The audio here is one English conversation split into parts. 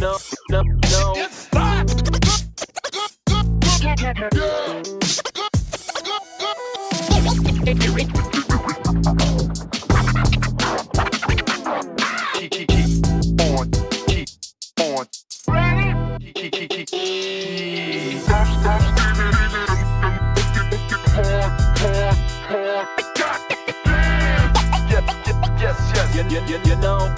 no, no, no. Keep, keep, keep on, keep on. Keep, keep, keep, keep, keep. Stop, stop, Yes, yes, yes, yes. You, know. Stop, You, you,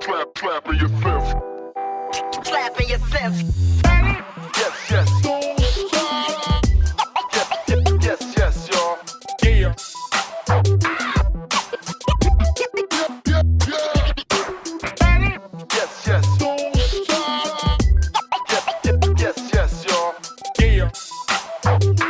Clap, clap in your fist. Clap in your fist. Yes, yes. Yes, yes, yes, y'all. Yeah. Yes, yes. Yes, yes, y'all. Yeah.